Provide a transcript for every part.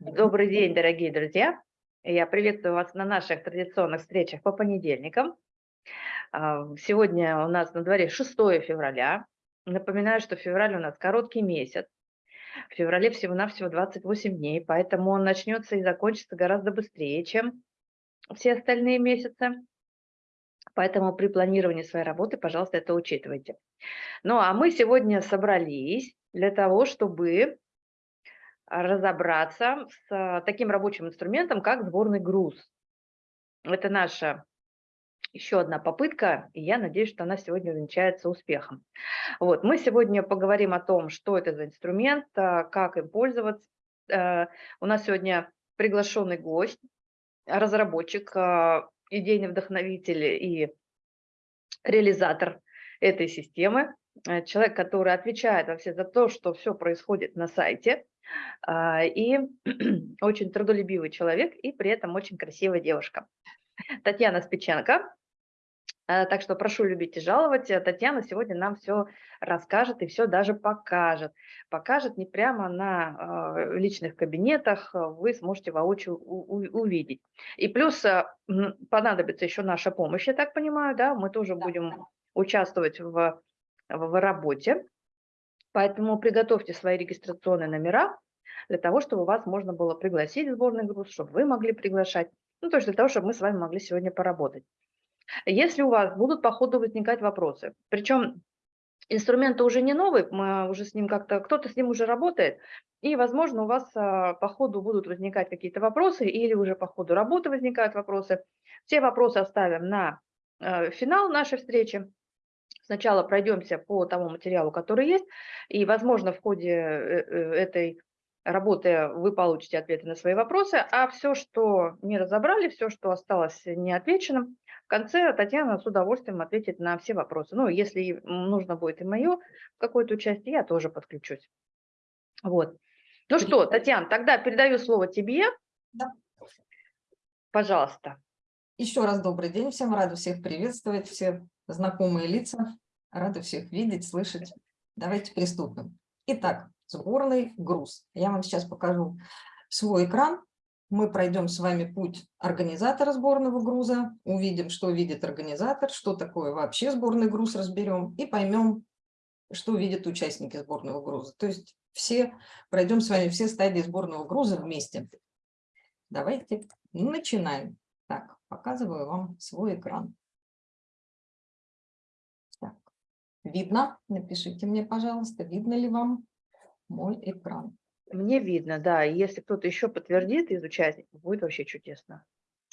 Добрый день, дорогие друзья. Я приветствую вас на наших традиционных встречах по понедельникам. А, Сегодня у нас на дворе 6 февраля. Напоминаю, что февраль у нас короткий месяц. В феврале всего-навсего 28 дней, поэтому он начнется и закончится гораздо быстрее, чем все остальные месяцы. Поэтому при планировании своей работы, пожалуйста, это учитывайте. Ну а мы сегодня собрались для того, чтобы разобраться с таким рабочим инструментом, как сборный груз. Это наша еще одна попытка, и я надеюсь, что она сегодня увенчается успехом. Вот, мы сегодня поговорим о том, что это за инструмент, а, как им пользоваться. Э, у нас сегодня приглашенный гость, разработчик, а, идейный вдохновитель и реализатор этой системы, э, человек, который отвечает вообще за то, что все происходит на сайте, и очень трудолюбивый человек, и при этом очень красивая девушка. Татьяна Спиченко. А, так что прошу любить и жаловать. Э, Татьяна сегодня нам все расскажет и все даже покажет. Покажет не прямо на а, личных кабинетах, вы сможете воочию увидеть. И плюс понадобится еще наша помощь, я так понимаю, да, мы тоже будем участвовать в, в работе. Поэтому приготовьте свои регистрационные номера для того, чтобы вас можно было пригласить в сборный груз, чтобы вы могли приглашать, ну, то есть для того, чтобы мы с вами могли сегодня поработать. Если у вас будут по ходу возникать вопросы, причем инструмент уже не новый, мы уже с ним как-то, кто-то с ним уже работает, и, возможно, у вас а, по ходу будут возникать какие-то вопросы, или уже по ходу работы возникают вопросы. Все вопросы оставим на э, финал нашей встречи, Сначала пройдемся по тому материалу, который есть, и, возможно, в ходе э, э, этой работы вы получите ответы на свои вопросы, а все, что не разобрали, все, что осталось неотвеченным, в конце Татьяна с удовольствием ответит на все вопросы. Ну, если нужно будет и мое какое-то участие, я тоже подключусь. Вот. Ну что, Татьяна, тогда передаю слово тебе. Да. Пожалуйста. Еще раз добрый день всем, рада всех приветствовать, все знакомые лица, рада всех видеть, слышать. Давайте приступим. Итак, сборный груз. Я вам сейчас покажу свой экран. Мы пройдем с вами путь организатора сборного груза, увидим, что видит организатор, что такое вообще сборный груз разберем и поймем, что видят участники сборного груза. То есть все пройдем с вами все стадии сборного груза вместе. Давайте начинаем. Так, показываю вам свой экран. Видно? Напишите мне, пожалуйста, видно ли вам мой экран. Мне видно, да. И если кто-то еще подтвердит из участников, будет вообще чудесно.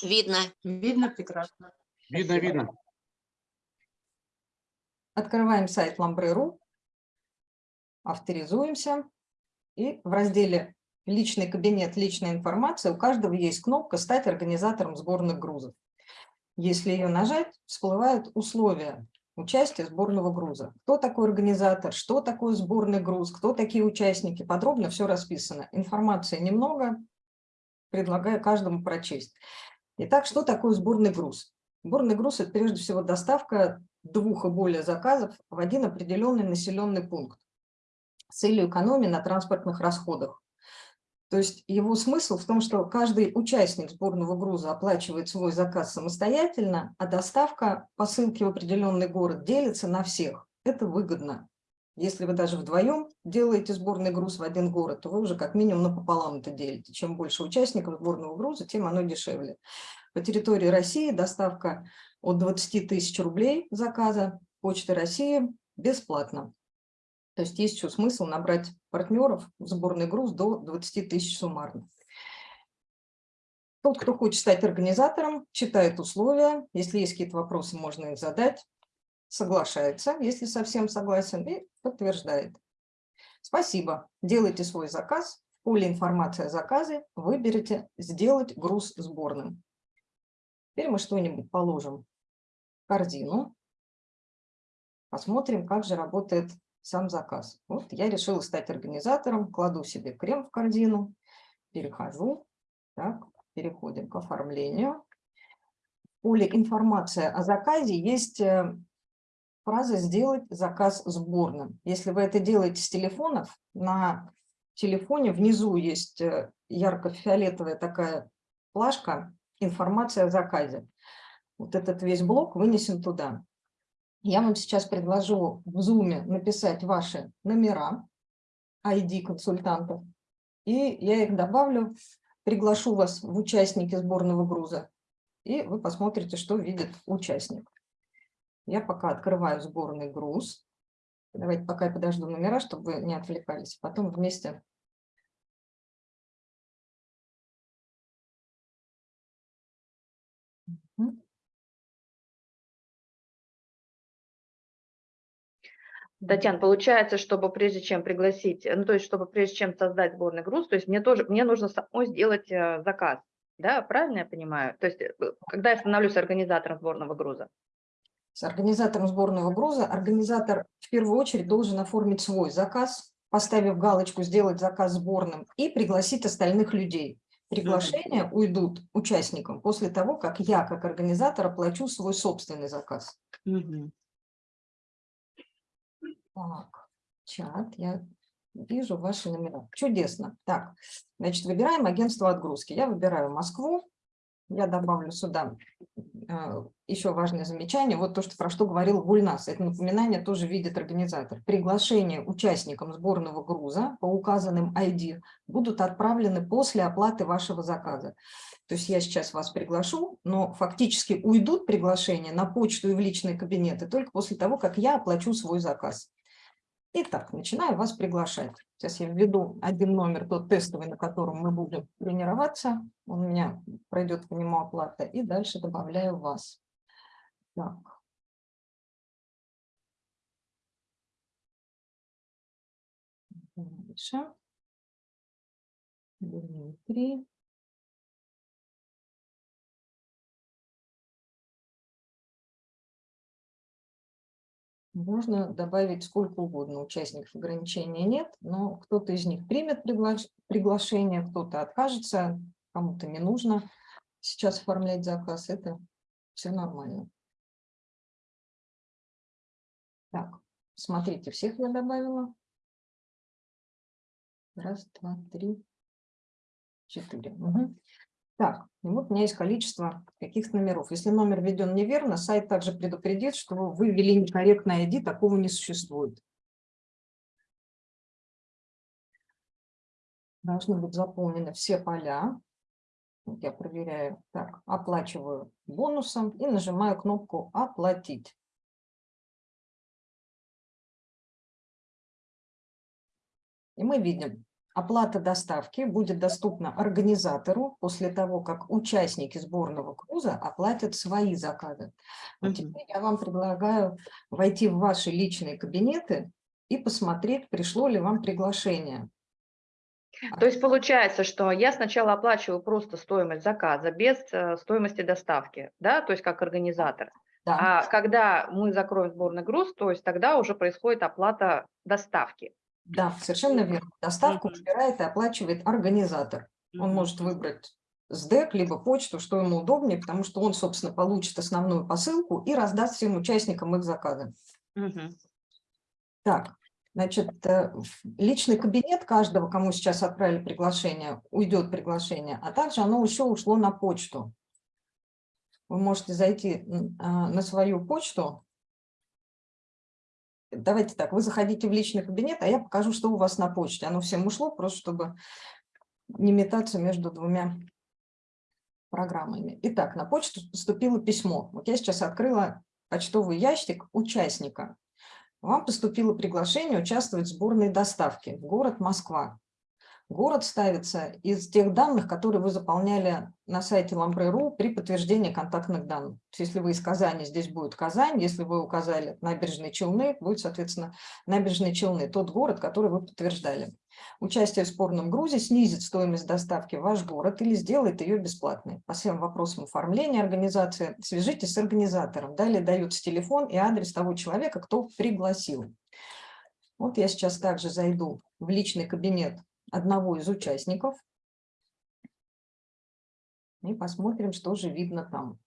Видно. Видно прекрасно. Видно, видно. Открываем сайт Lambre.ru, авторизуемся и в разделе личный кабинет, личная информация, у каждого есть кнопка «Стать организатором сборных грузов». Если ее нажать, всплывают условия участия сборного груза. Кто такой организатор, что такое сборный груз, кто такие участники. Подробно все расписано. Информации немного, предлагаю каждому прочесть. Итак, что такое сборный груз? Сборный груз – это прежде всего доставка двух и более заказов в один определенный населенный пункт с целью экономии на транспортных расходах. То есть его смысл в том, что каждый участник сборного груза оплачивает свой заказ самостоятельно, а доставка посылки в определенный город делится на всех. Это выгодно. Если вы даже вдвоем делаете сборный груз в один город, то вы уже как минимум напополам это делите. Чем больше участников сборного груза, тем оно дешевле. По территории России доставка от 20 тысяч рублей заказа Почты России бесплатно. То есть есть еще смысл набрать партнеров в сборный груз до 20 тысяч суммарно. Тот, кто хочет стать организатором, читает условия. Если есть какие-то вопросы, можно их задать. Соглашается, если совсем согласен, и подтверждает. Спасибо. Делайте свой заказ. В поле информации о заказе выберите «Сделать груз сборным». Теперь мы что-нибудь положим в корзину. Посмотрим, как же работает сам заказ. Вот я решила стать организатором, кладу себе крем в корзину, перехожу, так, переходим к оформлению. В поле «Информация о заказе» есть э, фраза «Сделать заказ сборным». Если вы это делаете с телефонов, на телефоне внизу есть э, ярко-фиолетовая такая плашка «Информация о заказе». Вот этот весь блок вынесен туда. Я вам сейчас предложу в Zoom написать ваши номера, ID консультантов, и я их добавлю, приглашу вас в участники сборного груза, и вы посмотрите, что видит участник. Я пока открываю сборный груз. Давайте пока я подожду номера, чтобы вы не отвлекались. Потом вместе Татьяна, получается, чтобы прежде чем пригласить, ну то есть чтобы прежде чем создать сборный груз, то есть мне тоже, мне нужно самой сделать э, заказ, да, правильно я понимаю? То есть э, когда я становлюсь организатором сборного груза? С организатором сборного груза организатор в первую очередь должен оформить свой заказ, поставив галочку «Сделать заказ сборным» и пригласить остальных людей. Приглашения уйдут участникам после того, как я, как организатор, оплачу свой собственный заказ. -hmm. Так, чат, я вижу ваши номера. Чудесно. Так, значит, выбираем агентство отгрузки. Я выбираю Москву. Я добавлю сюда э, еще важное замечание. Вот то, что, про что говорил Гульнас. Это напоминание тоже видит организатор. Приглашения участникам сборного груза по указанным ID будут отправлены после оплаты вашего заказа. То есть я сейчас вас приглашу, но фактически уйдут приглашения на почту и в личные кабинеты только после того, как я оплачу свой заказ. Итак, начинаю вас приглашать. Сейчас я введу один номер, тот тестовый, на котором мы будем тренироваться. Он у меня пройдет по нему оплата. И дальше добавляю вас. Так. Дальше. Дмитрий. Можно добавить сколько угодно, участников ограничения нет, но кто-то из них примет приглашение, кто-то откажется, кому-то не нужно сейчас оформлять заказ, это все нормально. Так, смотрите, всех я добавила. Раз, два, три, четыре. Угу. Так, и вот у меня есть количество каких-то номеров. Если номер введен неверно, сайт также предупредит, что вы ввели некорректное ID, такого не существует. Должны быть заполнены все поля. Я проверяю. Так, оплачиваю бонусом и нажимаю кнопку «Оплатить». И мы видим, Оплата доставки будет доступна организатору после того, как участники сборного круза оплатят свои заказы. Вот теперь я вам предлагаю войти в ваши личные кабинеты и посмотреть, пришло ли вам приглашение. То есть получается, что я сначала оплачиваю просто стоимость заказа без э, стоимости доставки, да, то есть как организатор. Да. А когда мы закроем сборный груз, то есть тогда уже происходит оплата доставки. Да, совершенно верно. Доставку выбирает и оплачивает организатор. Он может выбрать СДЭК, либо почту, что ему удобнее, потому что он, собственно, получит основную посылку и раздаст всем участникам их заказы. Так, значит, э, личный кабинет каждого, кому сейчас отправили приглашение, уйдет приглашение, а также оно еще ушло на почту. Вы можете зайти а, на свою почту, давайте так, вы заходите в личный кабинет, а я покажу, что у вас на почте. Оно всем ушло, просто чтобы не метаться между двумя программами. Итак, на почту поступило письмо. Вот я сейчас открыла почтовый ящик участника. Вам поступило приглашение участвовать в сборной доставке в город Москва. Город ставится из тех данных, которые вы заполняли на сайте Ламбре.ру при подтверждении контактных данных. Если вы из Казани, здесь будет Казань. Если вы указали набережные Челны, будет, соответственно, набережные Челны, тот город, который вы подтверждали. Участие в спорном грузе снизит стоимость доставки в ваш город или сделает ее бесплатной. По всем вопросам оформления организации свяжитесь с организатором. Далее дается телефон и адрес того человека, кто пригласил. Вот я сейчас также зайду в личный кабинет одного из участников. И посмотрим, что же видно там.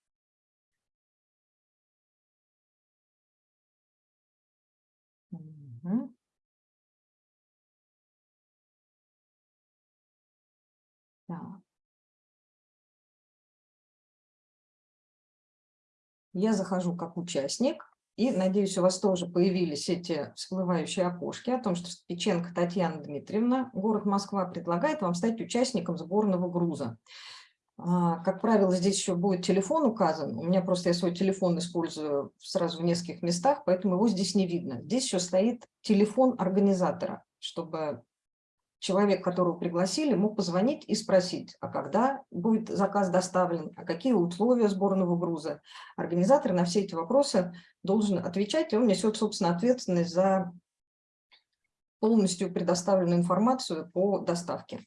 Так. Я захожу как участник, и, надеюсь, у вас тоже появились эти всплывающие окошки о том, что Печенко Татьяна Дмитриевна, город Москва, предлагает вам стать участником сборного груза. А, как правило, здесь еще будет телефон указан. У меня просто я свой телефон использую сразу в нескольких местах, поэтому его здесь не видно. Здесь еще стоит телефон организатора, чтобы человек, которого пригласили, мог позвонить и спросить, а когда будет заказ доставлен, а какие условия сборного груза. Организатор на все эти вопросы должен отвечать, и он несет, собственно, ответственность за полностью предоставленную информацию по доставке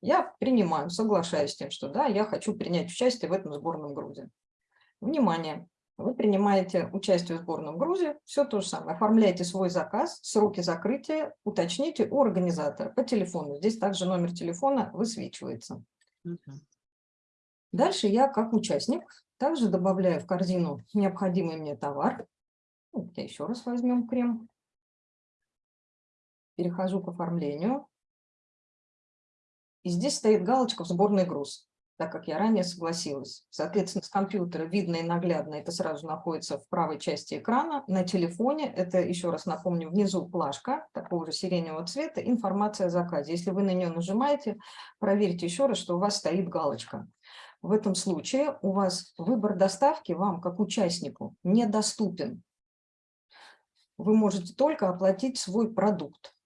я принимаю, соглашаюсь с тем, что да, я хочу принять участие в этом сборном грузе. Внимание! Вы принимаете участие в сборном грузе, все то же самое. Оформляете свой заказ, сроки закрытия, уточните у организатора по телефону. Здесь также номер телефона высвечивается. Дальше я, как участник, также добавляю в корзину необходимый мне товар. Я еще раз возьмем крем. Перехожу к оформлению. И здесь стоит галочка в сборный груз, так как я ранее согласилась. Соответственно, с компьютера видно и наглядно это сразу находится в правой части экрана. На телефоне, это, еще раз напомню, внизу плашка такого же сиреневого цвета, информация о заказе. Если вы на нее нажимаете, проверьте еще раз, что у вас стоит галочка. В этом случае у вас выбор доставки вам, как участнику, недоступен. Вы можете только оплатить свой продукт.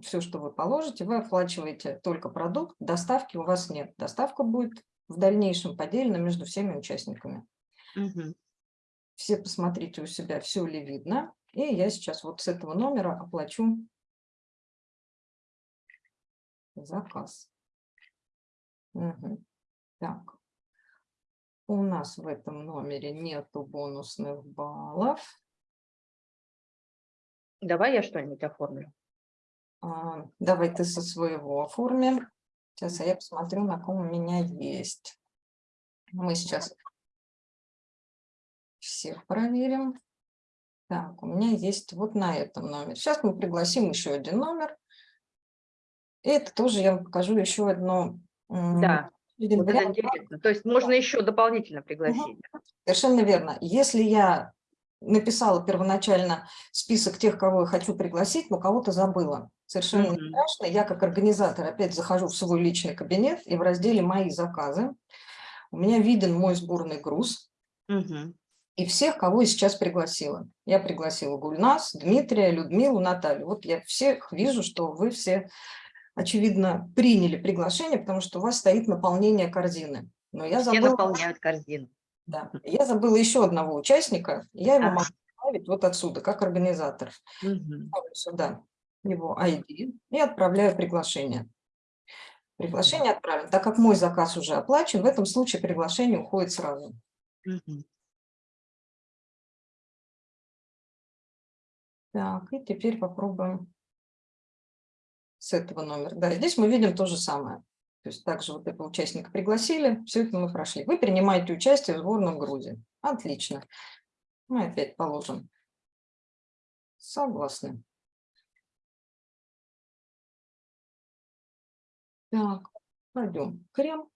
Все, что вы положите, вы оплачиваете только продукт, доставки у вас нет. Доставка будет в дальнейшем поделена между всеми участниками. Угу. Все посмотрите у себя, все ли видно. И я сейчас вот с этого номера оплачу заказ. Угу. Так. У нас в этом номере нету бонусных баллов. Давай я что-нибудь оформлю. А, давай ты со своего оформим. Сейчас я посмотрю, на ком у меня есть. Мы сейчас всех проверим. Так, у меня есть вот на этом номере. Сейчас мы пригласим еще один номер. И это тоже я вам покажу еще одно. Да, вот это интересно. То есть можно еще дополнительно пригласить. Угу. Совершенно верно. Если я написала первоначально список тех, кого я хочу пригласить, но кого-то забыла. Совершенно mm -hmm. не страшно. Я как организатор опять захожу в свой личный кабинет и в разделе «Мои заказы» у меня виден мой сборный груз mm -hmm. и всех, кого я сейчас пригласила. Я пригласила Гульнас, Дмитрия, Людмилу, Наталью. Вот я всех вижу, что вы все, очевидно, приняли приглашение, потому что у вас стоит наполнение корзины. Но я забыла... Все наполняют корзину. Да. Я забыла еще одного участника. Я его а. могу ставить вот отсюда, как организатор. Угу. Сюда его ID и отправляю приглашение. Приглашение отправлено. Так как мой заказ уже оплачен, в этом случае приглашение уходит сразу. Так, и теперь попробуем с этого номера. Да, здесь мы видим то же самое. То есть также вот этого участника пригласили, все это мы прошли. Вы принимаете участие в сборном грузе. Отлично. Мы опять положим. Согласны. Так, пойдем. Крем.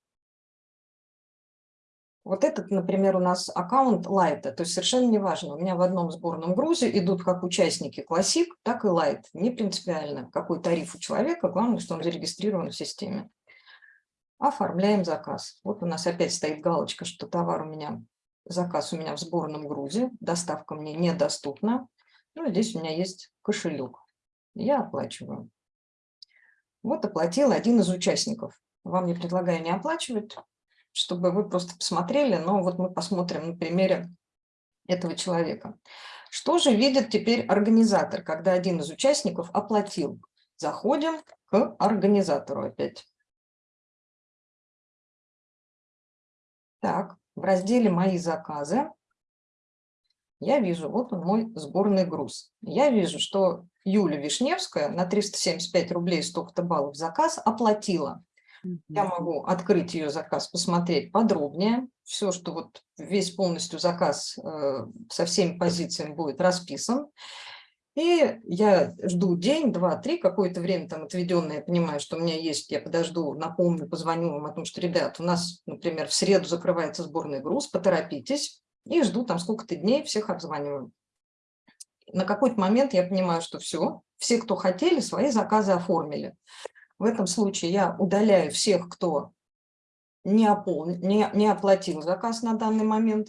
Вот этот, например, у нас аккаунт лайта, то есть совершенно не важно. У меня в одном сборном грузе идут как участники классик, так и лайт. Не принципиально, какой тариф у человека, главное, что он зарегистрирован в системе. Оформляем заказ. Вот у нас опять стоит галочка, что товар у меня, заказ у меня в сборном грузе, доставка мне недоступна. Ну, здесь у меня есть кошелек. Я оплачиваю. Вот оплатил один из участников. Вам не предлагаю не оплачивать, чтобы вы просто посмотрели, но вот мы посмотрим на примере этого человека. Что же видит теперь организатор, когда один из участников оплатил? Заходим к организатору опять. Так, в разделе «Мои заказы» я вижу, вот он мой сборный груз. Я вижу, что Юля Вишневская на 375 рублей столько-то баллов заказ оплатила. Я могу открыть ее заказ, посмотреть подробнее. Все, что вот весь полностью заказ э, со всеми позициями будет расписан. И я жду день, два, три, какое-то время там отведенное, я понимаю, что у меня есть, я подожду, напомню, позвоню вам о том, что, ребят, у нас, например, в среду закрывается сборный груз, поторопитесь, и жду там сколько-то дней, всех обзваниваю. На какой-то момент я понимаю, что все, все, кто хотели, свои заказы оформили. В этом случае я удаляю всех, кто не, опол... не, не оплатил заказ на данный момент.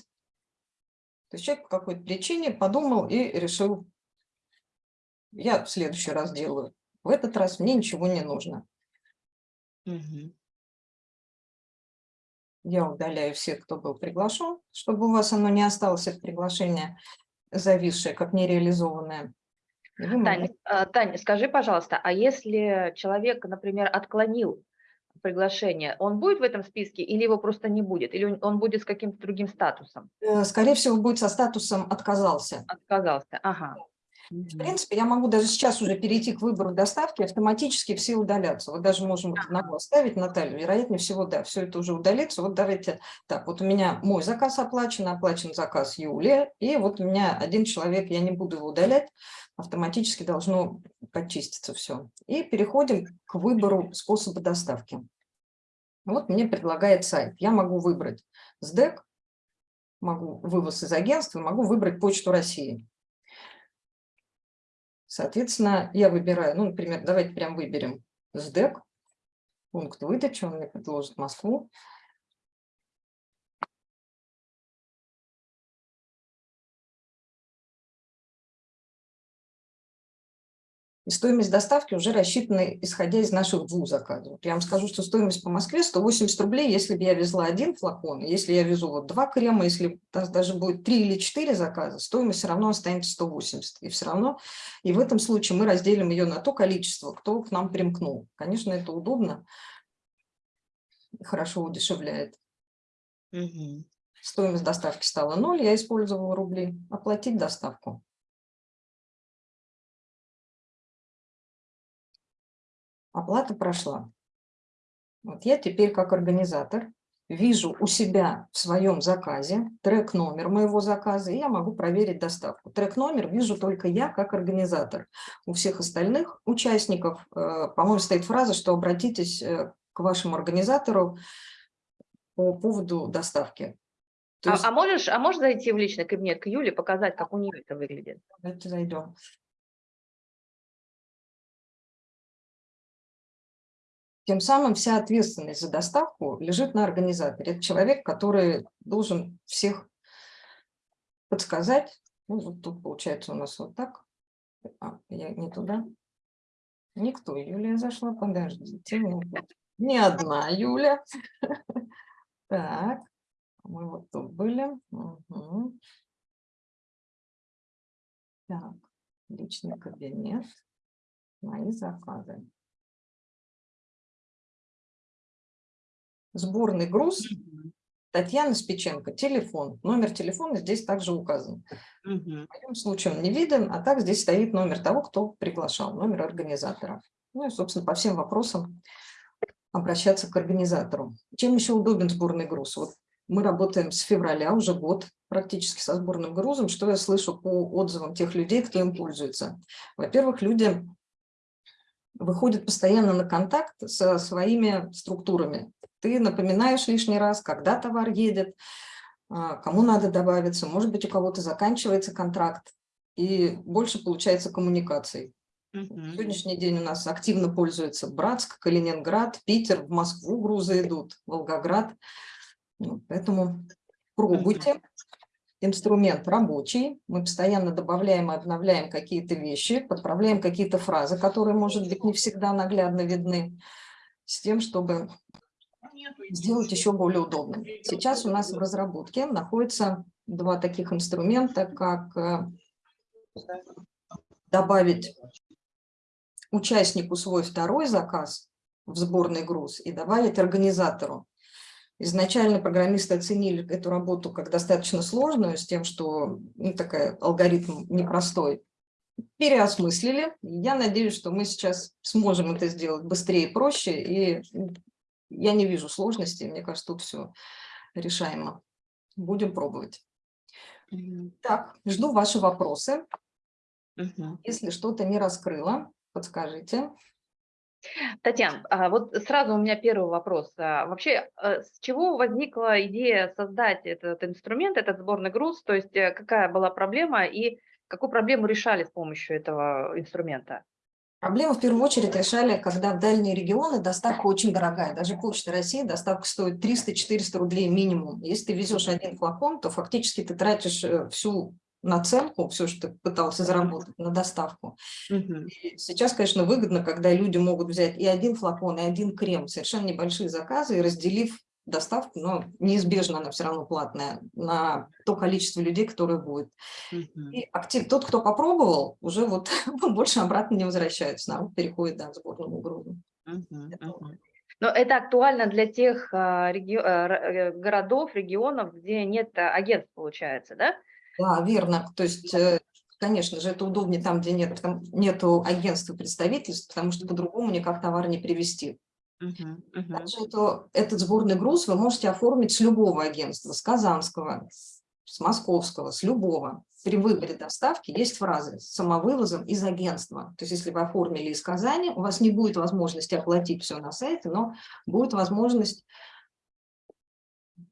То есть человек по какой-то причине подумал и решил, я в следующий раз делаю. В этот раз мне ничего не нужно. Угу. Я удаляю всех, кто был приглашен, чтобы у вас оно не осталось, это приглашение зависшее, как нереализованное. Таня, а, Таня, скажи, пожалуйста, а если человек, например, отклонил приглашение, он будет в этом списке или его просто не будет? Или он будет с каким-то другим статусом? Э, скорее всего, будет со статусом «отказался». Отказался, ага. В принципе, я могу даже сейчас уже перейти к выбору доставки, автоматически все удалятся. Вот даже можем вот одного оставить, Наталью, вероятнее всего, да, все это уже удалится. Вот давайте так, вот у меня мой заказ оплачен, оплачен заказ Юлия, и вот у меня один человек, я не буду его удалять, автоматически должно почиститься все. И переходим к выбору способа доставки. Вот мне предлагает сайт. Я могу выбрать СДЭК, могу вывоз из агентства, могу выбрать Почту России. Соответственно, я выбираю, ну, например, давайте прям выберем СДЭК, пункт выдачи, он мне предложит Москву. И стоимость доставки уже рассчитана, исходя из наших двух заказов. Я вам скажу, что стоимость по Москве 180 рублей, если бы я везла один флакон, если я везу вот два крема, если даже будет три или четыре заказа, стоимость все равно останется 180. И все равно, и в этом случае мы разделим ее на то количество, кто к нам примкнул. Конечно, это удобно, хорошо удешевляет. Угу. Стоимость доставки стала 0, я использовала рубли. Оплатить доставку. Оплата прошла. Вот я теперь как организатор вижу у себя в своем заказе трек-номер моего заказа, и я могу проверить доставку. Трек-номер вижу только я как организатор. У всех остальных участников, э, по-моему, стоит фраза, что обратитесь э, к вашему организатору по поводу доставки. А, есть... а, можешь, а можешь зайти в личный кабинет к Юле, показать, как у нее это выглядит? Давайте зайдем. Тем самым вся ответственность за доставку лежит на организаторе. Это человек, который должен всех подсказать. Ну, вот тут получается у нас вот так. А, я не туда. Никто. Юлия зашла. Подождите. Не одна Юля. Так. Мы вот тут были. Так. Личный кабинет. Мои заказы. Сборный груз, Татьяна Спиченко, телефон. Номер телефона здесь также указан. Угу. В моем случае он не виден, а так здесь стоит номер того, кто приглашал, номер организатора. Ну и, собственно, по всем вопросам обращаться к организатору. Чем еще удобен сборный груз? Вот мы работаем с февраля, уже год практически со сборным грузом. Что я слышу по отзывам тех людей, кто им пользуется? Во-первых, люди выходят постоянно на контакт со своими структурами ты напоминаешь лишний раз, когда товар едет, а, кому надо добавиться, может быть, у кого-то заканчивается контракт, и больше получается коммуникаций. Uh -huh. Сегодняшний день у нас активно пользуется Братск, Калининград, Питер, в Москву грузы идут, Волгоград. Ну, поэтому пробуйте. Uh -huh. Инструмент рабочий. Мы постоянно добавляем и обновляем какие-то вещи, подправляем какие-то фразы, которые, может быть, не всегда наглядно видны, с тем, чтобы сделать еще более удобным. Сейчас у нас в разработке находятся два таких инструмента, как э, добавить участнику свой второй заказ в сборный груз и добавить организатору. Изначально программисты оценили эту работу как достаточно сложную, с тем, что ну, такой алгоритм непростой. Переосмыслили. Я надеюсь, что мы сейчас сможем это сделать быстрее и проще, и я не вижу сложностей, мне кажется, тут все решаемо. Будем пробовать. Так, жду ваши вопросы. Если что-то не раскрыла, подскажите. Татьяна, а вот сразу у меня первый вопрос. А Вообще, э, с чего возникла идея создать этот инструмент, этот сборный груз? То есть э, какая была проблема и какую проблему решали с помощью этого инструмента? Проблему в первую очередь решали, когда в дальние регионы доставка очень дорогая. Даже Почта России доставка стоит 300-400 рублей минимум. Если ты везешь один флакон, то фактически ты тратишь э, всю наценку, все, что ты пытался заработать на доставку. И Сейчас, конечно, выгодно, когда люди могут взять и один флакон, и один крем, совершенно небольшие заказы, и разделив доставку, но неизбежно она все равно платная, на то количество людей, которое будет. И актив, тот, кто попробовал, уже вот больше обратно не возвращается, народ переходит да, к сборному грузу. Мгм. Это Мгм. Но это актуально для тех а, реги- р- э, городов, регионов, где нет агентств, получается, да? Да, верно. То есть, э, конечно же, это удобнее там, где нет, там нету агентства представительств, потому что по-другому никак товар не привезти. Мгм. Мгм. Также это- этот сборный груз вы можете оформить с любого агентства, с казанского, с московского, с любого. При выборе доставки есть фразы с самовывозом из агентства. То есть если вы оформили из Казани, у вас не будет возможности оплатить все на сайте, но будет возможность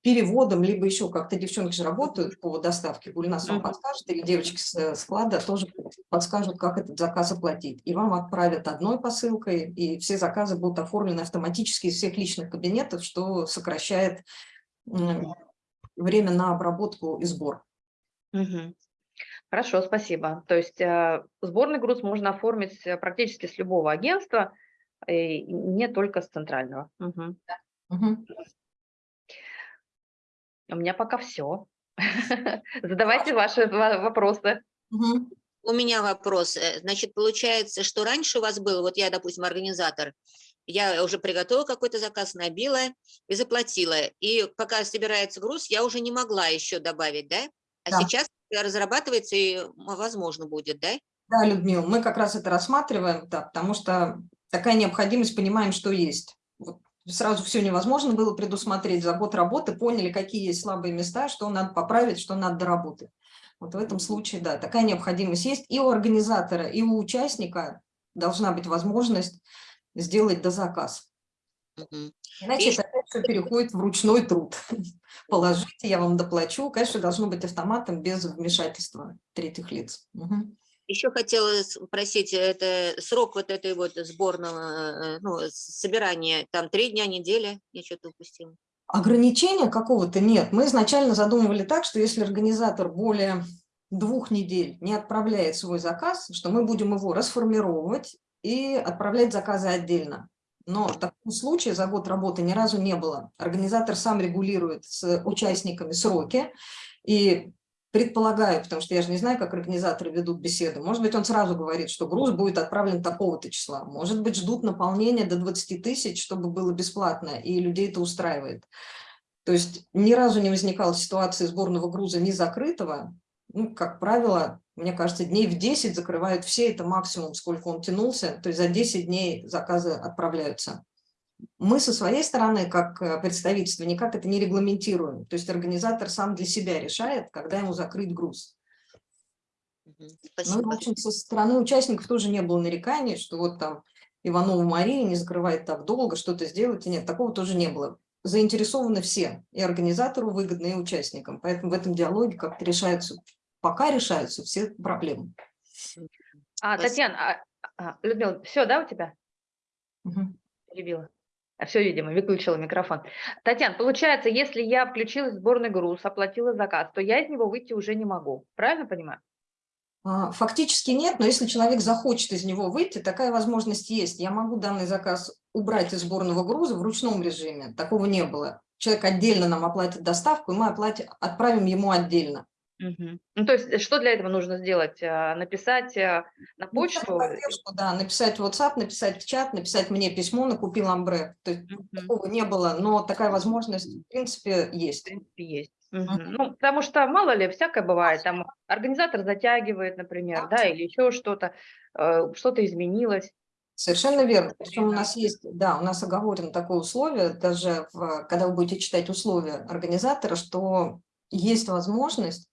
переводом, либо еще как-то девчонки же работают по доставке, Гульнас вам подскажет, или девочки с э, склада тоже подскажут, как этот заказ оплатить. И вам отправят одной посылкой, и все заказы будут оформлены автоматически из всех личных кабинетов, что сокращает время на обработку и сбор. Мгм. Хорошо, спасибо. То есть э, сборный груз можно оформить э, практически с любого агентства, и не только с центрального. Мгм. Мгм. У меня пока все. Задавайте ваши ва- вопросы. У меня вопрос. Э, Значит, получается, что раньше у вас было, вот я, допустим, организатор, я уже приготовила какой-то заказ, набила и заплатила. И пока собирается груз, я уже не могла еще добавить, да? А Да. сейчас разрабатывается и возможно будет, да? Да, Людмила, мы как раз это рассматриваем, да, потому что такая необходимость, понимаем, что есть. Вот сразу все невозможно было предусмотреть. За год работы поняли, какие есть слабые места, что надо поправить, что надо доработать. Вот в этом случае, да, такая необходимость есть. И у организатора, и у участника должна быть возможность сделать дозаказ. Мгм. Иначе И это опять всё переходит в ручной труд. Положите, я вам доплачу. Конечно, должно быть автоматом без вмешательства третьих лиц. Мгм. Еще хотела спросить, это срок вот этой вот сборного, э, ну, собирания, там три дня, неделя, я что-то упустила. Ограничения какого-то нет. Мы изначально задумывали так, что если организатор более двух недель не отправляет свой заказ, что мы будем его расформировать и отправлять заказы отдельно. Но такого случая за год работы ни разу не было. Организатор сам регулирует с участниками сроки. И предполагаю, потому что я же не знаю, как организаторы ведут беседу, может быть, он сразу говорит, что груз будет отправлен такого-то числа. Может быть, ждут наполнения до 20 тысяч, чтобы было бесплатно, и людей это устраивает. То есть ни разу не возникала ситуации сборного груза не закрытого. Ну, как правило, мне кажется, дней в 10 закрывают все, это максимум, сколько он тянулся. То есть за 10 дней заказы отправляются. Мы со своей стороны, как э, представительство, никак это не регламентируем. То есть организатор сам для себя решает, когда ему закрыть груз. Мгм. Ну, в Спасибо. общем, со стороны участников тоже не было нареканий, что вот там Иванова Мария не закрывает так долго, что-то сделать. Нет, такого тоже не было. Заинтересованы все, и организатору выгодно, и участникам. Поэтому в этом диалоге как-то решаются, пока решаются все проблемы. А, Спасибо. Татьяна, а, а, Людмила, все, да, у тебя? Мгм. Перебила. Все, видимо, выключила микрофон. Татьяна, получается, если я включилась в сборный груз, оплатила заказ, то я из него выйти уже не могу. Правильно понимаю? А, Фактически нет, но если человек захочет из него выйти, такая возможность есть. Я могу данный заказ убрать из сборного груза в ручном режиме. Такого не было. Человек отдельно нам оплатит доставку, и мы оплатим, отправим ему отдельно. Мгм. Ну, то есть, э, что для этого нужно сделать? А, Написать а, на Написать почту? поддержку, да, написать в WhatsApp, написать в чат, написать мне письмо, накупил амбре. То есть Мгм. такого не было, но такая возможность, в принципе, В есть. принципе, есть. Мгм. Ну, потому что, мало ли, всякое бывает. Там организатор затягивает, например, да, или еще что-то, э, что-то изменилось. Совершенно верно. Причем у нас есть, да, у нас оговорено такое условие, даже в- когда вы будете читать условия организатора, что есть возможность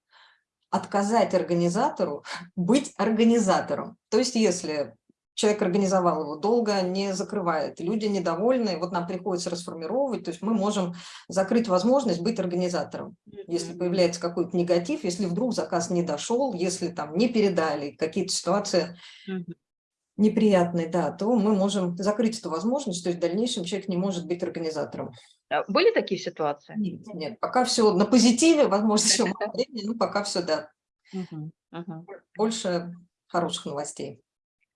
отказать организатору быть организатором. То есть если человек организовал его долго, не закрывает, люди недовольны, вот нам приходится расформировать, то есть мы можем закрыть возможность быть организатором. Если появляется какой-то негатив, если вдруг заказ не дошел, если там не передали, какие-то ситуации неприятные, да, то мы можем закрыть эту возможность, то есть в дальнейшем человек не может быть организатором. А Были такие ситуации? Нет, нет, пока все на позитиве, возможно, еще мало времени, но пока все, да. Больше хороших новостей.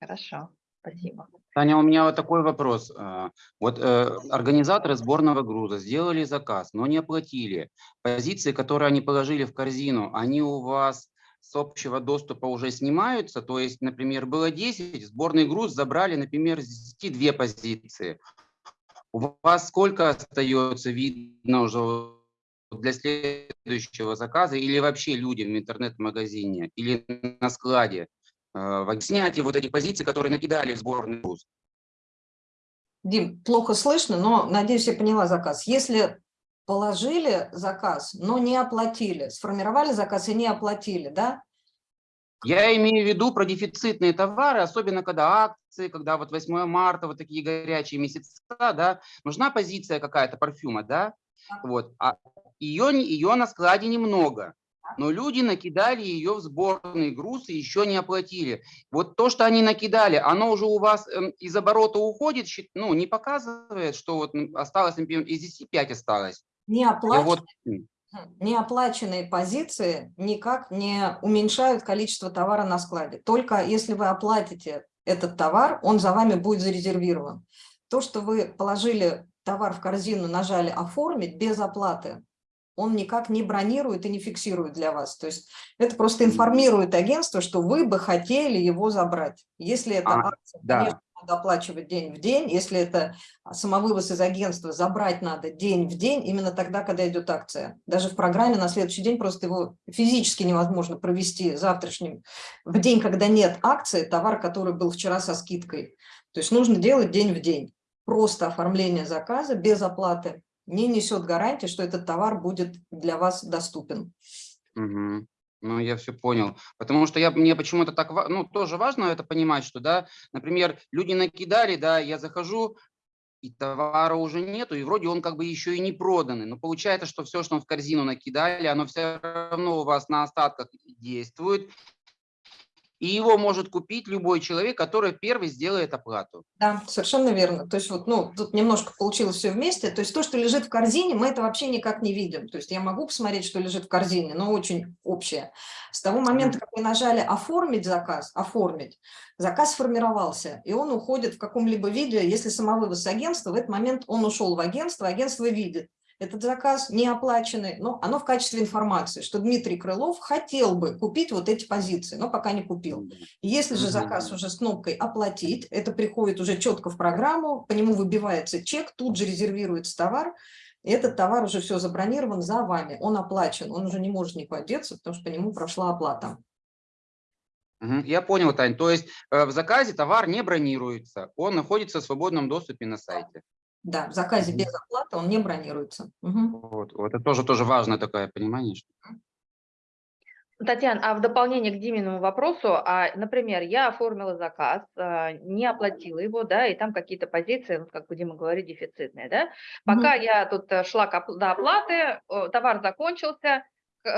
Хорошо, спасибо. Таня, у меня вот такой вопрос. А, Вот э, организаторы сборного груза сделали заказ, но не оплатили. Позиции, которые они положили в корзину, они у вас с общего доступа уже снимаются? То есть, например, было 10, сборный груз забрали, например, с 10 две позиции. У вас сколько остается видно уже для следующего заказа или вообще людям в интернет-магазине или на складе? э, в снятии вот этих позиций, которые накидали в сборный груз. Дим, плохо слышно, но, надеюсь, я поняла заказ. Если положили заказ, но не оплатили, сформировали заказ и не оплатили, да? Я имею в виду про дефицитные товары, особенно когда акции, когда вот 8 марта, вот такие горячие месяца, да, нужна позиция какая-то парфюма, да, вот, а ее, ее на складе немного, но люди накидали ее в сборный груз и еще не оплатили. Вот то, что они накидали, оно уже у вас эм, из оборота уходит, ну, не показывает, что вот осталось, например, из 10 5 осталось. Не вот, м, неоплаченные позиции никак не уменьшают количество товара на складе. Только если вы оплатите этот товар, он за вами будет зарезервирован. То, что вы положили товар в корзину, нажали «Оформить» без оплаты, он никак не бронирует и не фиксирует для вас. То есть это просто информирует агентство, что вы бы хотели его забрать. Если это А, акция, да. Конечно, надо оплачивать день в день. Если это самовывоз из агентства, забрать надо день в день, именно тогда, когда идет акция. Даже в программе на следующий день просто его физически невозможно провести завтрашним, в день, когда нет акции, товар, который был вчера со скидкой. То есть нужно делать день в день. Просто оформление заказа без оплаты не несет гарантии, что этот товар будет для вас доступен. Мгм. Ну, я все понял. Потому что я, мне почему-то так, ну, тоже важно это понимать, что, да, например, люди накидали, да, я захожу, и товара уже нету, и вроде он как бы еще и не проданный. Но получается, что все, что в корзину накидали, оно все равно у вас на остатках действует, и его может купить любой человек, который первый сделает оплату. Да, совершенно верно. То есть вот, ну, тут немножко получилось все вместе. То есть то, что лежит в корзине, мы это вообще никак не видим. То есть я могу посмотреть, что лежит в корзине, но очень общее. С того момента, как вы нажали «Оформить заказ», «Оформить», заказ сформировался, и он уходит в каком-либо виде. Если самовывоз агентства, в этот момент он ушел в агентство, агентство видит, этот заказ не оплаченный, но оно в качестве информации, что Дмитрий Крылов хотел бы купить вот эти позиции, но пока не купил. Если же заказ уже с кнопкой «Оплатить», это приходит уже четко в программу, по нему выбивается чек, тут же резервируется товар, и этот товар уже все забронирован за вами, он оплачен, он уже не может никуда деться, потому что по нему прошла оплата. Я понял, Тань. То есть э, в заказе товар не бронируется, он находится в свободном доступе на сайте. Да, в заказе без оплаты он не бронируется. Мгм. Вот, вот это тоже, тоже важное такое понимание. что- Татьяна, а в дополнение к Диминому вопросу, а, например, я оформила заказ, а, не оплатила его, да, и там какие-то позиции, вот как Дима говорит, дефицитные, да. Пока я тут э, шла до оплаты, товар закончился,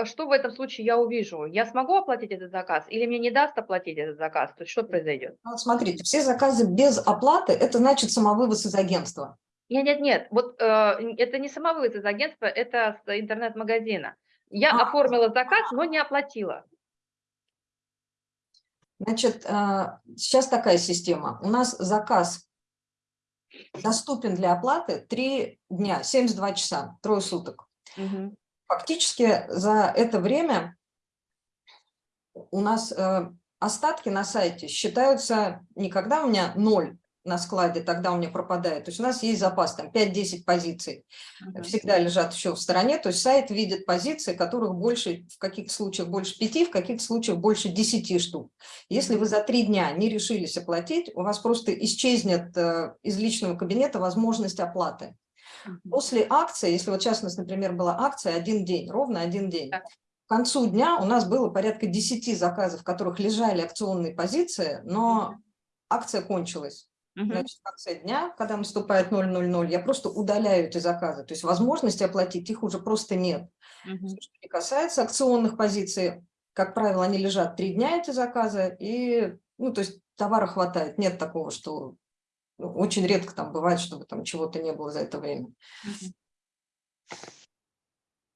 что в этом случае я увижу? Я смогу оплатить этот заказ или мне не даст оплатить этот заказ? То есть что произойдет? Ну, Вот смотрите, все заказы без оплаты, это значит самовывоз из агентства. Нет, нет, нет, вот э, это не самовывоз из агентства, это с интернет-магазина. Я А. оформила заказ, но не оплатила. Значит, а, сейчас такая система. У нас заказ доступен для оплаты 3 дня, 72 часа, трое суток. Мгм. Фактически за это время у нас э, остатки на сайте считаются не когда у меня ноль на складе, тогда у меня пропадает. То есть у нас есть запас, там 5-10 позиций. Мгм. Всегда лежат еще в стороне. То есть сайт видит позиции, которых больше, в каких случаях больше 5, в каких случаях больше 10 штук. Если вы за три дня не решились оплатить, у вас просто исчезнет э, из личного кабинета возможность оплаты. После акции, если вот сейчас у нас, например, была акция один день, ровно один день, к концу дня у нас было порядка 10 заказов, в которых лежали акционные позиции, но акция кончилась. Значит, в конце дня, когда наступает 000, я просто удаляю эти заказы. То есть возможности оплатить их уже просто нет. Мгм. Что касается акционных позиций, как правило, они лежат три дня, эти заказы, и, ну, то есть товара хватает. Нет такого, что ну, очень редко там бывает, чтобы там чего-то не было за это время. Мгм.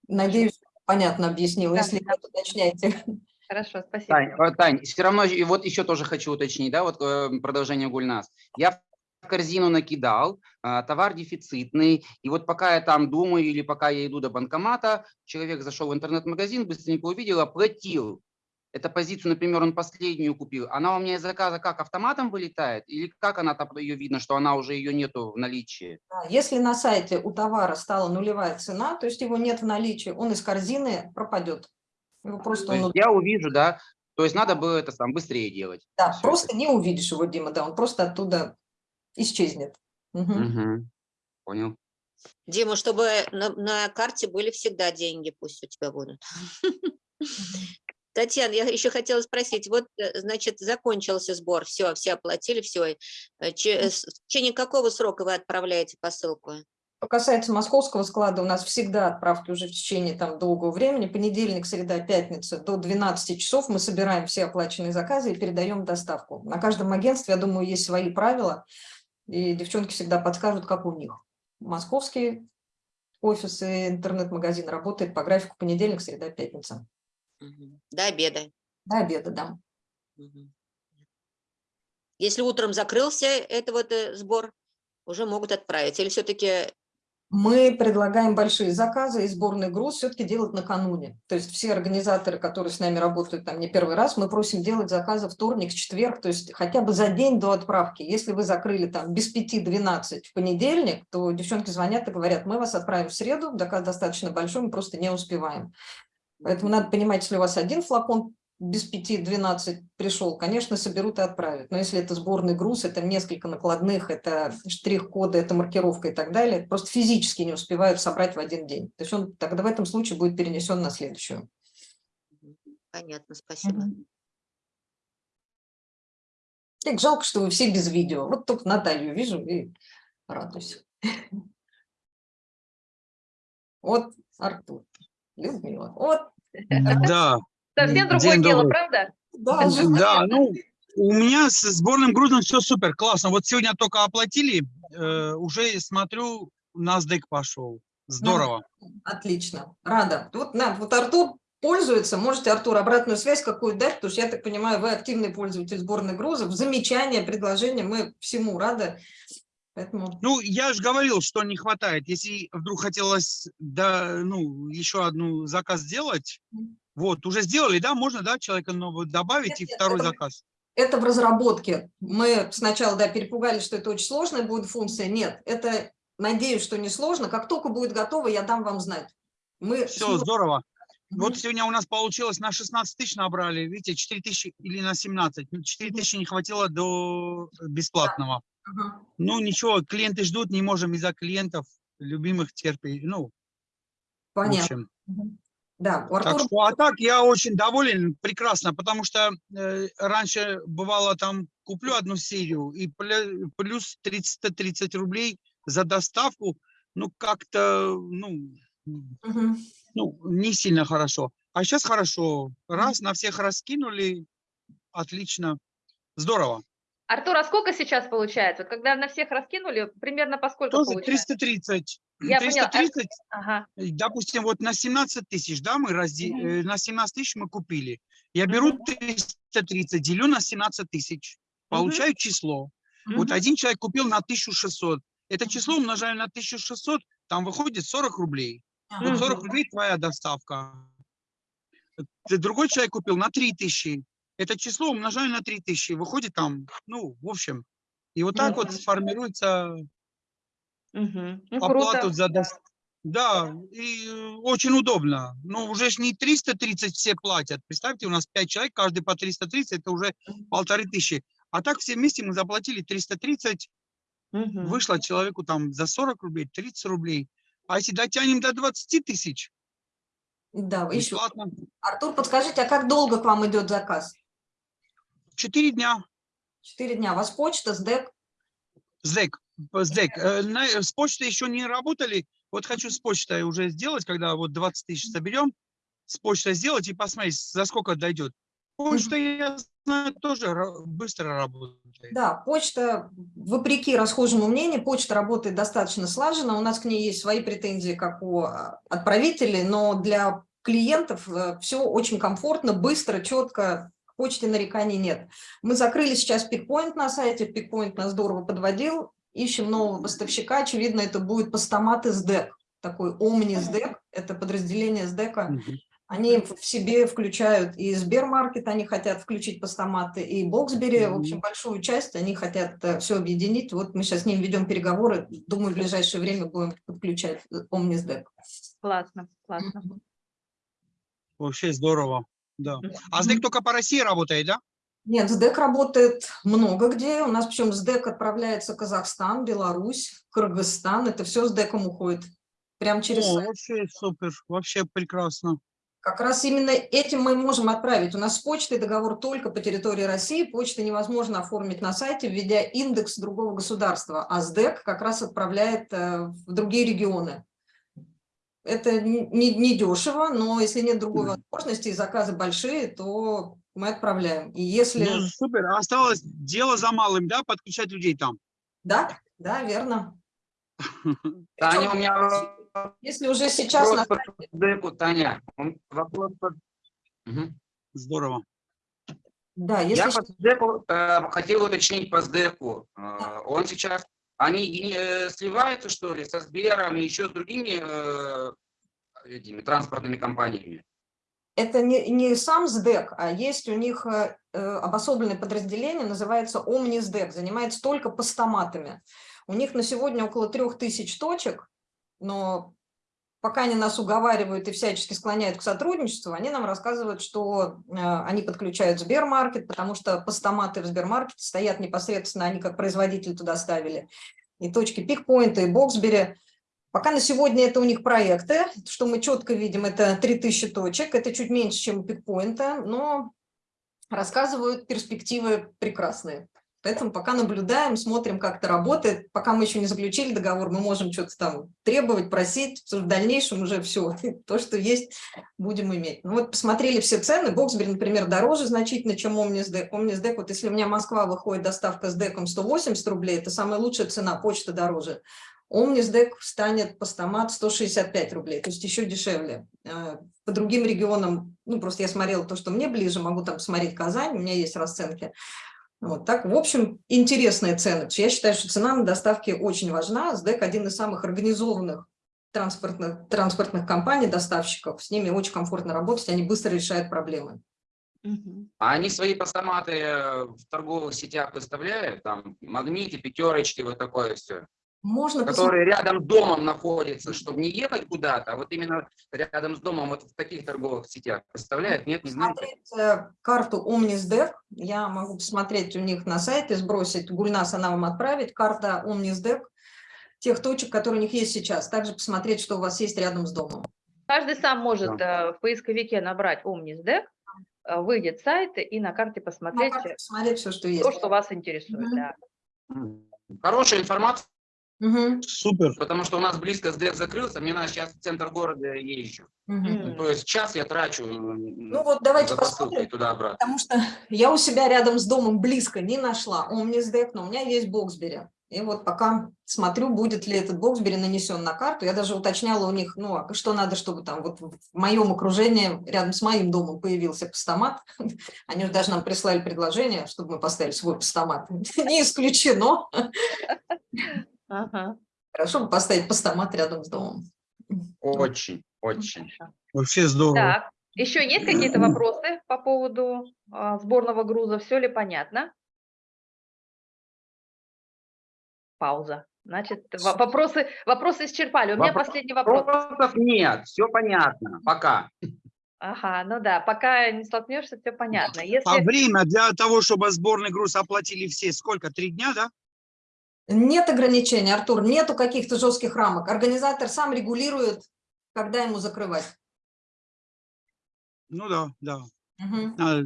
Надеюсь, понятно объяснила. Да, Если да. нет, уточняйте. Хорошо, спасибо. Тань, э, Тань, все равно, и вот еще тоже хочу уточнить, да, вот э, продолжение Гульнас. Я в корзину накидал, а, товар дефицитный, и вот пока я там думаю или пока я иду до банкомата, человек зашел в интернет-магазин, быстренько увидел, оплатил. Эту позицию, например, он последнюю купил. Она у меня из заказа как автоматом вылетает? Или как она там ее видно, что она уже ее нету в наличии? Да, Если на сайте у товара стала нулевая цена, то есть его нет в наличии, он из корзины пропадет. Его просто, То он я увижу, да, то есть надо было это сам быстрее делать. Да, Всё просто не увидишь его, Дима, да, он просто оттуда исчезнет. Мгм. Мгм. Понял. Дима, чтобы на, на карте были всегда деньги, пусть у тебя будут. Татьяна, я еще хотела спросить, вот, э, значит, закончился сбор, все, все оплатили, все. В течение какого срока вы отправляете посылку? Касается московского склада, у нас всегда отправки уже в течение там долгого времени. Понедельник, среда, пятница до 12 часов мы собираем все оплаченные заказы и передаем доставку. На каждом агентстве, я думаю, есть свои правила, и девчонки всегда подскажут, как у них. Московский офис и интернет-магазин работает по графику понедельник, среда, пятница. До обеда. До обеда, да. Если утром закрылся это вот э, сбор, уже могут отправить. Или все-таки Мы предлагаем большие заказы и сборный груз все-таки делать накануне. То есть все организаторы, которые с нами работают там не первый раз, мы просим делать заказы вторник, четверг, то есть хотя бы за день до отправки. Если вы закрыли там без 5-12 в понедельник, то девчонки звонят и говорят, мы вас отправим в среду, заказ достаточно большой, мы просто не успеваем. Поэтому надо понимать, если у вас один флакон без 5-12 пришел, конечно, соберут и отправят. Но если это сборный груз, это несколько накладных, это штрих-коды, это маркировка и так далее, просто физически не успевают собрать в один день. То есть он тогда в этом случае будет перенесен на следующую. понятно, спасибо. Так жалко, что вы все без видео. Вот только Наталью вижу и радуюсь. Вот Артур, Людмила. Вот, Да, Совсем День другое дело, добрый. правда? да, да, ну, у меня с сборным грузом все супер, классно. Вот сегодня только оплатили, э, уже смотрю, NASDAQ пошел. Здорово. отлично, рада. Вот, на, вот Артур пользуется, можете, Артур, обратную связь какую дать, потому что я так понимаю, вы активный пользователь сборных грузов, замечания, предложения, мы всему рады. Поэтому Ну, я же говорил, что не хватает. Если вдруг хотелось, да, ну, еще одну заказ сделать. Вот, уже сделали, да, можно, да, человека нового добавить и второй заказ. Это в разработке. Мы сначала да, перепугались, что это очень сложная будет функция. Нет, это, надеюсь, что не сложно. Как только будет готово, я дам вам знать. Мы Все, смо- здорово. Вот сегодня у нас получилось на 16 тысяч набрали, видите, 4 тысячи или на 17. Ну, 4 тысячи не хватило до бесплатного. Ага. Ну, ничего, клиенты ждут, не можем из-за клиентов, любимых терпеть. Ну, Понятно. Да, у Так Артура что, а так я очень доволен, прекрасно, потому что э, раньше бывало там куплю одну серию и плюс 330 рублей за доставку, ну как-то, ну, Мгм. ну, не сильно хорошо. А сейчас хорошо. Раз, на всех раскинули, отлично, здорово. Артур, а сколько сейчас получается? Вот когда на всех раскинули, примерно по сколько Тоже получается? 330. Я поняла. А- 330, Ага. э, допустим, вот на 17 тысяч, да, мы разде... Э, на 17 тысяч мы купили. Я беру 330, делю на 17 тысяч, получаю число. Вот Мгм. один человек купил на 1600. Это число умножаю на 1600, там выходит 40 рублей. Ага. Вот 40 рублей твоя доставка. Другой человек купил на 3000. Это число умножаю на 3000. Выходит там, ну, в общем. И вот так вот Мгм. формируется Мгм. Ну, оплату круто. за доставку. Да, и э, очень удобно. Но уже ж не 330 все платят. Представьте, у нас 5 человек, каждый по 330, это уже полторы тысячи. А так все вместе мы заплатили 330, Мгм. вышло человеку там за 40 рублей, 30 рублей. А если дотянем до 20 тысяч, Да, вы еще. Бесплатно. Артур, подскажите, а как долго к вам идет заказ? Четыре дня. Четыре дня. У вас почта, СДЭК? СДЭК. Э, на- э, С почтой еще не работали. Вот хочу с почтой уже сделать, когда вот 20 тысяч соберем, с почтой сделать и посмотреть, за сколько дойдет. Почта, я знаю, тоже быстро работает. Да, почта, вопреки расхожему мнению, почта работает достаточно слаженно. У нас к ней есть свои претензии, как у а, отправителей, но для клиентов все очень комфортно, быстро, четко. К почте нареканий нет. Мы закрыли сейчас пикпоинт на сайте, пикпоинт нас здорово подводил. Ищем нового поставщика. Очевидно, это будет постамат из ДЭК. Такой Omni СДЭК, это подразделение СДЭКа. Они в себе включают и Сбермаркет, они хотят включить постаматы, и Боксбери, в общем, большую часть, они хотят все объединить. Вот мы сейчас с ним ведем переговоры, думаю, в ближайшее время будем подключать Omnisdec. Классно, классно. Вообще здорово. Да. А СДЭК только по России работает, да? Нет, СДЭК работает много где. У нас причем СДЭК отправляется Казахстан, Беларусь, Кыргызстан. Это все СДЭКом уходит. Прям через О, сайт. вообще супер, вообще прекрасно. Как раз именно этим мы можем отправить. У нас с почтой договор только по территории России. Почты невозможно оформить на сайте, введя индекс другого государства. А СДЭК как раз отправляет э, в другие регионы. Это не, не- дешево, но если нет другой возможности и заказы большие, то мы отправляем. И если... Ну, супер. Осталось дело за малым, да, подключать людей там. Да, да, верно. Таня, у меня Если уже сейчас вопрос Таня. Вопрос. Здорово. Да, если Я по СДЭКу э, хотел уточнить по СДЭКу. Э, Он сейчас, они э, сливаются, что ли, со Сбером и еще с другими э, этими транспортными компаниями? Это не, не сам СДЭК, а есть у них э, э, обособленное подразделение, называется ОмниСДЭК, занимается только постаматами. У них на сегодня около трех тысяч точек, но пока они нас уговаривают и всячески склоняют к сотрудничеству, они нам рассказывают, что э, они подключают Сбермаркет, потому что постаматы в Сбермаркете стоят непосредственно, они как производитель туда ставили. И точки пикпоинта, и Боксбери. Пока на сегодня это у них проекты, что мы четко видим, это 3000 точек, это чуть меньше, чем у пикпоинта, но рассказывают перспективы прекрасные. Поэтому пока наблюдаем, смотрим, как это работает. Пока мы еще не заключили договор, мы можем что-то там требовать, просить. В дальнейшем уже все, то, что есть, будем иметь. Ну вот посмотрели все цены. Боксбери, например, дороже значительно, чем OmniSDEC. OmniSDEC, вот если у меня Москва выходит доставка с деком 180 рублей, это самая лучшая цена, почта дороже. OmniSDEC станет постамат 165 рублей, то есть еще дешевле. Э, По другим регионам, ну просто я смотрела то, что мне ближе, могу там посмотреть Казань, у меня есть расценки. Вот так, в общем, интересные цены. Я считаю, что цена на доставке очень важна. СДЭК один из самых организованных транспортных, транспортных компаний, доставщиков. С ними очень комфортно работать, они быстро решают проблемы. А они свои постаматы э, в торговых сетях выставляют? Там магните, пятерочки, вот такое все. Можно посмотреть. Которые рядом с домом находятся, чтобы не ехать куда-то, а вот именно рядом с домом, вот в таких торговых сетях. Представляют? Нет, не знаю. посмотреть э, карту OmnisDev. Я могу посмотреть у них на сайте, сбросить. Гульнас она вам отправит. Карта OmnisDev тех точек, которые у них есть сейчас. Также посмотреть, что у вас есть рядом с домом. Каждый сам может э, в поисковике набрать OmnisDeck, э, выйдет сайт и на карте На посмотреть карте посмотреть все, что есть. то, что вас интересует. Мгм. да. Хорошая информация, Мгм, Супер. потому что у нас близко СДЭК закрылся, мне надо сейчас в центр города езжу. Мгм. То есть час я трачу Ну вот давайте посмотрим. туда-обратно. Потому что я у себя рядом с домом близко не нашла OmnisDeck, но у меня есть Боксбери. И вот пока смотрю, будет ли этот Боксбери нанесен на карту. Я даже уточняла у них, ну, а что надо, чтобы там вот в моем окружении, рядом с моим домом появился постамат. Они же даже нам прислали предложение, чтобы мы поставили свой постамат. Не исключено. Ага. Хорошо бы поставить постамат рядом с домом. Очень, очень. Вообще здорово. Так, еще есть какие-то вопросы по поводу а, сборного груза? Все ли понятно? Пауза. Значит, во- вопросы, вопросы исчерпали. У меня Вопрос- последний вопрос. Вопросов нет, все понятно, пока. Ага, ну да, пока не столкнешься, все понятно. А Если время для того, чтобы сборный груз оплатили все, сколько? Три дня, да? Нет ограничений, Артур, нету каких-то жестких рамок. Организатор сам регулирует, когда ему закрывать. Ну да, да. А,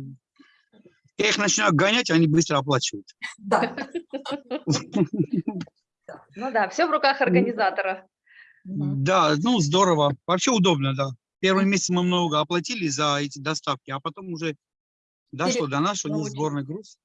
Я их начинаю гонять, они быстро оплачивают. Да. Ну да, все в руках организатора. Да, ну здорово. Вообще удобно, да. Первый месяц мы много оплатили за эти доставки, а потом уже дошло до нас, что научились. сборный груз.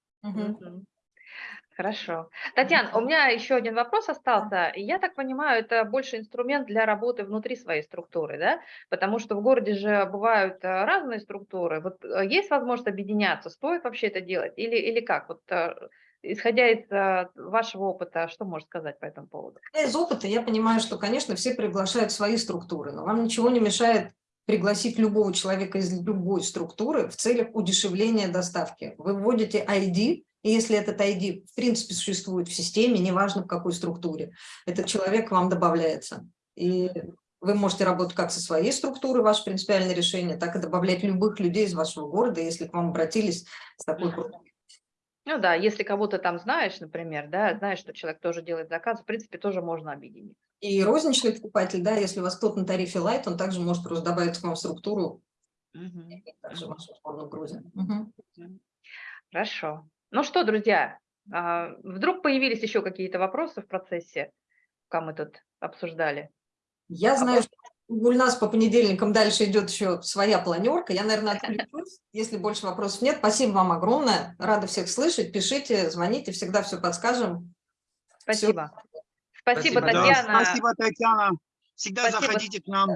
Хорошо. Татьяна, у меня еще один вопрос остался. Я так понимаю, это больше инструмент для работы внутри своей структуры, да? Потому что в городе же бывают э, разные структуры. Вот э, есть возможность объединяться? Стоит вообще это делать? Или, или как? Вот э, исходя из вашего опыта, что можешь сказать по этому поводу? Из опыта я понимаю, что, конечно, все приглашают свои структуры, но вам ничего не мешает пригласить любого человека из любой структуры в целях удешевления доставки. Вы вводите ID, и если этот ID в принципе существует в системе, неважно в какой структуре, этот человек к вам добавляется. И вы можете работать как со своей структурой, ваше принципиальное решение, так и добавлять любых людей из вашего города, если к вам обратились с такой просьбой. Ну да, если кого-то там знаешь, например, да, знаешь, что человек тоже делает заказ, в принципе, тоже можно объединить. И розничный покупатель, да, если у вас кто-то на тарифе Light, он также может просто добавить к вам структуру Мгм. также вашу сборную Грузии. Мгм. Хорошо. Ну что, друзья, а, вдруг появились еще какие-то вопросы в процессе, пока мы тут обсуждали? Я А знаю, вот- что у нас по понедельникам дальше идет еще своя планерка. Я, наверное, отключусь, если больше вопросов нет. Спасибо вам огромное. Рада всех слышать. Пишите, звоните, всегда все подскажем. Спасибо. Спасибо, Спасибо, да. Да, Татьяна. спасибо, Татьяна. Всегда Спасибо. заходите к нам.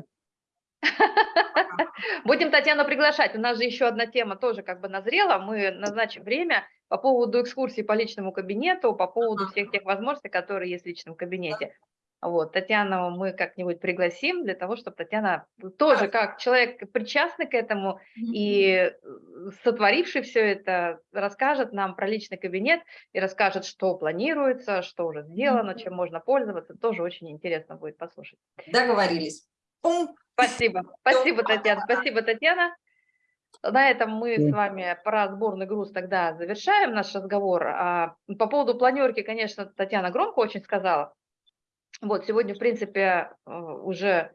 Будем Татьяну приглашать. У нас же еще одна тема тоже как бы назрела. Мы назначим время по поводу экскурсии по личному кабинету, по поводу всех тех возможностей, которые есть в личном кабинете. Вот, Татьяну мы как-нибудь пригласим для того, чтобы Татьяна тоже как человек причастный к этому и э, сотворивший все это расскажет нам про личный кабинет и расскажет, что планируется, что уже сделано, чем можно пользоваться. Тоже очень интересно будет послушать. Договорились. Спасибо. Спасибо, Татьяна. Спасибо, Татьяна. На этом мы с вами про сборный груз тогда завершаем наш разговор. А По поводу планерки, конечно, Татьяна громко очень сказала. Вот, сегодня, в принципе, э, уже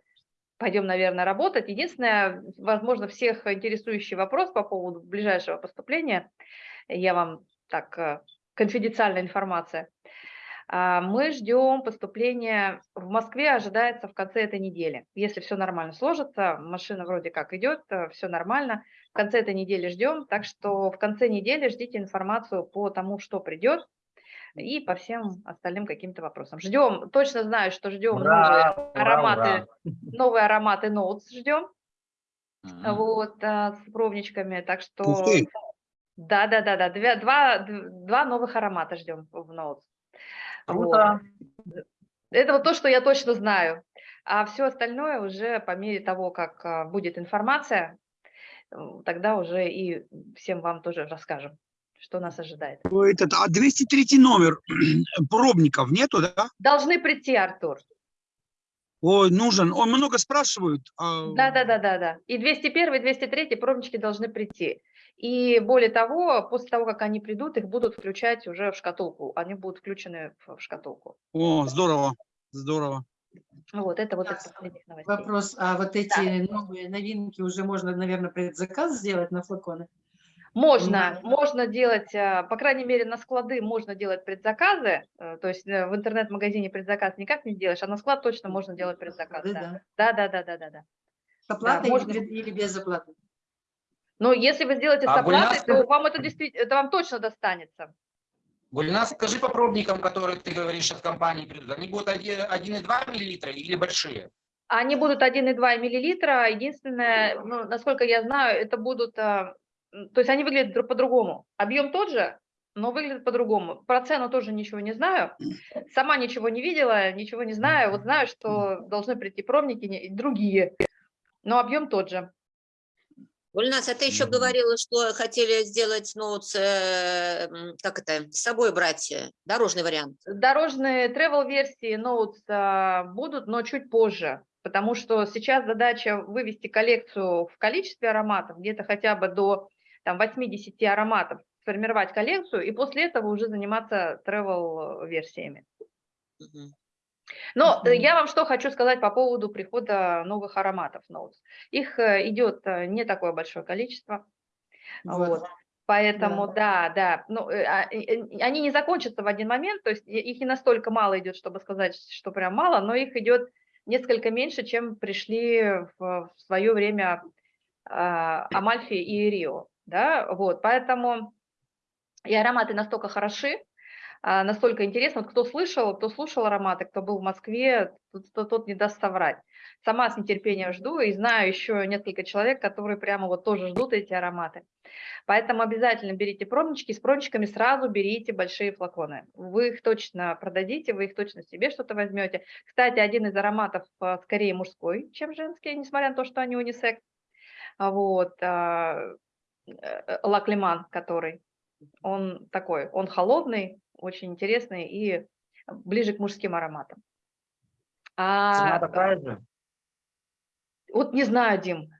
пойдем, наверное, работать. Единственное, возможно, всех интересующий вопрос по поводу ближайшего поступления, я вам так, э, конфиденциальная информация. А, Мы ждем поступления в Москве, ожидается в конце этой недели. Если все нормально сложится, машина вроде как идет, все нормально. В конце этой недели ждем, так что в конце недели ждите информацию по тому, что придет, и по всем остальным каким-то вопросам. Ждем, точно знаю, что ждем Ура, новые ура, ароматы, новые ароматы Notes ждем, Мгм. вот, а, с пробничками, так что... Да, да, да, да, два, д- два новых аромата ждем в. Круто. Вот. Это вот то, что я точно знаю. А все остальное уже по мере того, как а, будет информация, тогда уже и всем вам тоже расскажем, что нас ожидает. Этот, а 203 номер пробников нету, да? Должны прийти, Артур. Ой, нужен. Ой, много спрашивают. а, Да, да, да, да, да. И 201, и 203 пробнички должны прийти. И более того, после того, как они придут, их будут включать уже в шкатулку. Они будут включены в шкатулку. О, здорово, здорово. Вот это вот из Ясно. последних новостей. Вопрос, а вот эти новые новинки уже можно, наверное, предзаказ сделать на флаконы? Можно, можно делать, а, по крайней мере, на склады можно делать предзаказы, э, то есть э, в интернет-магазине предзаказ никак не сделаешь, а на склад точно можно делать предзаказ. Да, Да, да. да, да, да, да, да. да. С оплатой можно. или, или без оплаты? Но если вы сделаете с А оплатой, Гульнас- то вам это действительно, это вам точно достанется. Гульнас, скажи по пробникам, которые ты говоришь от компании придут, они будут 1,2 миллилитра или большие? Они будут 1,2 миллилитра. Единственное, ну, насколько я знаю, это будут, а, то есть они выглядят друг по-другому. Объем тот же, но выглядит по-другому. Про цену тоже ничего не знаю. Сама ничего не видела, ничего не знаю. Вот знаю, что должны прийти пробники другие, но объем тот же. Гульнас, а ты еще говорила, что хотели сделать, ну, с, э, как это, с собой брать э, дорожный вариант. Дорожные travel-версии Notes а, будут, но чуть позже, потому что сейчас задача вывести коллекцию в количестве ароматов, где-то хотя бы до там, 80 ароматов, сформировать коллекцию, и после этого уже заниматься travel-версиями. Мгм. Но э, Мгм. я вам что хочу сказать по поводу прихода новых ароматов Notes. Их э, идет э, не такое большое количество. Вот. Поэтому, да, да, ну, э, а, э, э, они не закончатся в один момент, то есть их не настолько мало идет, чтобы сказать, что прям мало, но их идет несколько меньше, чем пришли в, в свое время а, Амальфи и Рио, да, вот, поэтому и ароматы настолько хороши, а, настолько интересно, вот кто слышал, кто слушал ароматы, кто был в Москве, тот, тот- тот не даст соврать. Сама с нетерпением жду и знаю еще несколько человек, которые прямо вот тоже ждут эти ароматы. Поэтому обязательно берите пробнички, с пробничками сразу берите большие флаконы. Вы их точно продадите, вы их точно себе что-то возьмете. Кстати, один из ароматов а, скорее мужской, чем женский, несмотря на то, что они унисекс. Вот, а, лаклиман, который, он такой, он холодный, очень интересный и ближе к мужским ароматам. Цена А, такая же? вот не знаю, Дим,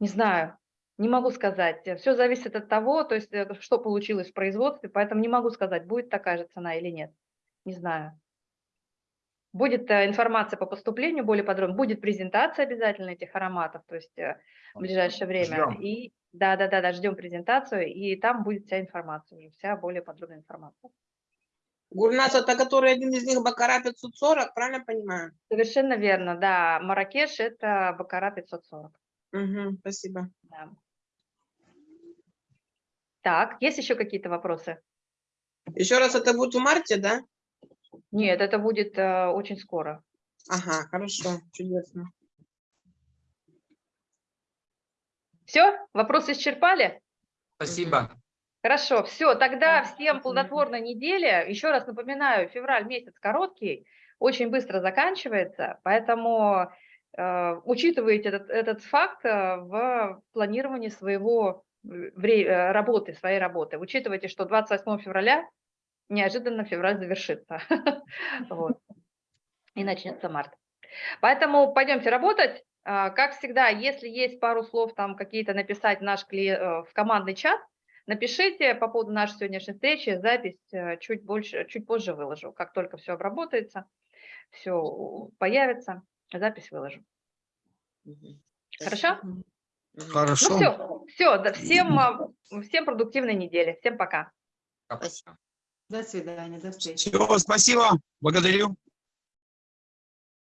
не знаю, не могу сказать. Все зависит от того, то есть э, что получилось в производстве, поэтому не могу сказать, будет такая же цена или нет. Не знаю. Будет э, информация по поступлению более подробно, будет презентация обязательно этих ароматов, то есть э, в ближайшее время. Ждем. И да, да, да, да, ждем презентацию, и там будет вся информация, уже вся более подробная информация. Гурнас, это который один из них Бакара 540, правильно понимаю? Совершенно верно, да. Маракеш – это Бакара 540. Угу, спасибо. да. Так, есть еще какие-то вопросы? Еще раз, это будет в марте, да? Нет, это будет э, очень скоро. Ага, хорошо, чудесно. Все, вопросы исчерпали? Спасибо. Хорошо, все, тогда Да, всем плодотворной недели. Еще раз напоминаю, февраль месяц короткий, очень быстро заканчивается, поэтому э, учитывайте этот, этот факт э, в планировании своего э, э, работы, своей работы. Учитывайте, что 28 февраля неожиданно февраль завершится. Вот. И начнется март. Поэтому пойдемте работать. А, Как всегда, если есть пару слов там какие-то написать в наш э, в командный чат, напишите по поводу нашей сегодняшней встречи. Запись э, чуть больше, чуть позже выложу. Как только все обработается, все появится, запись выложу. Хорошо? Хорошо. Ну все, все, да, всем, а, всем продуктивной недели. Всем пока. Спасибо. До свидания, до встречи. Все, спасибо. Благодарю.